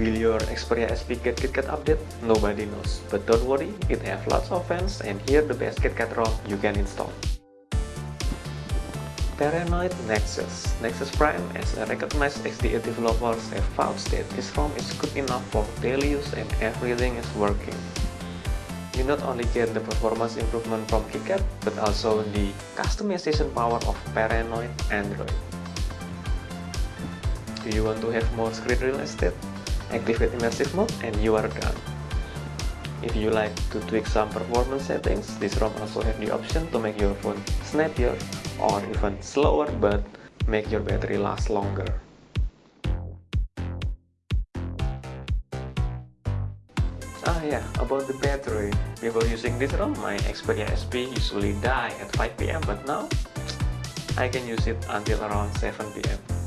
Will your Xperia SP KitKat update? Nobody knows, but don't worry, it has lots of fans and here the best KitKat ROM you can install. Paranoid Nexus Nexus Prime as a recognized XDA developers have found that this ROM is good enough for daily use and everything is working. You not only get the performance improvement from KitKat, but also the customization power of Paranoid Android. Do you want to have more screen real estate? Activate immersive mode and you are done. If you like to tweak some performance settings, this ROM also have the option to make your phone snappier or even slower but make your battery last longer. Ah yeah, about the battery. Before using this ROM, my Xperia SP usually die at 5pm but now I can use it until around 7pm.